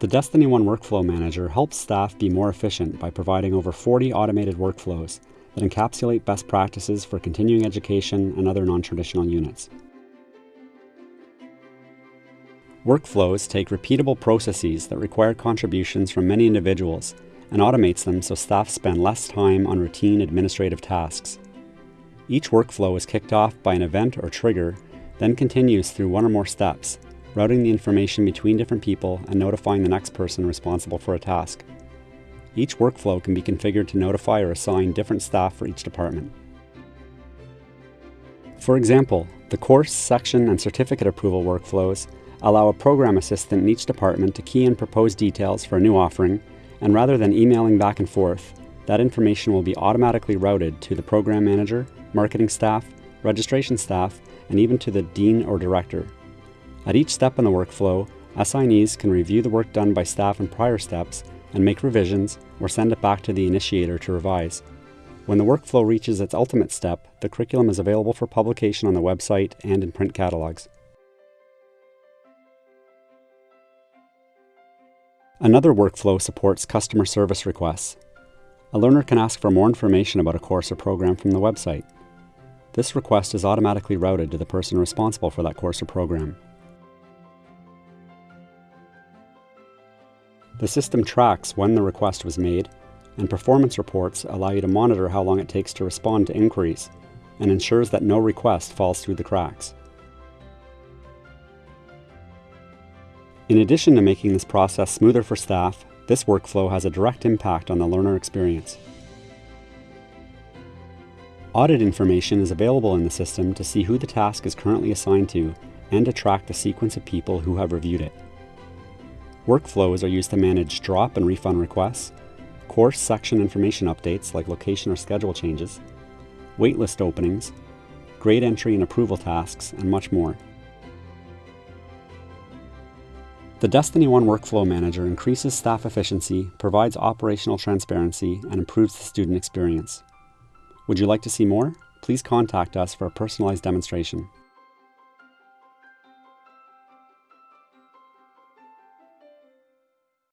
The Destiny One Workflow Manager helps staff be more efficient by providing over 40 automated workflows that encapsulate best practices for continuing education and other non-traditional units. Workflows take repeatable processes that require contributions from many individuals and automates them so staff spend less time on routine administrative tasks. Each workflow is kicked off by an event or trigger, then continues through one or more steps, routing the information between different people and notifying the next person responsible for a task. Each workflow can be configured to notify or assign different staff for each department. For example, the course, section, and certificate approval workflows allow a program assistant in each department to key in proposed details for a new offering, and rather than emailing back and forth, that information will be automatically routed to the program manager, marketing staff, registration staff, and even to the dean or director. At each step in the workflow, assignees can review the work done by staff in prior steps and make revisions or send it back to the initiator to revise. When the workflow reaches its ultimate step, the curriculum is available for publication on the website and in print catalogs. Another workflow supports customer service requests. A learner can ask for more information about a course or program from the website. This request is automatically routed to the person responsible for that course or program. The system tracks when the request was made, and performance reports allow you to monitor how long it takes to respond to inquiries, and ensures that no request falls through the cracks. In addition to making this process smoother for staff, this workflow has a direct impact on the learner experience. Audit information is available in the system to see who the task is currently assigned to and to track the sequence of people who have reviewed it. Workflows are used to manage drop and refund requests, course section information updates like location or schedule changes, waitlist openings, grade entry and approval tasks, and much more. The Destiny One Workflow Manager increases staff efficiency, provides operational transparency, and improves the student experience. Would you like to see more? Please contact us for a personalized demonstration.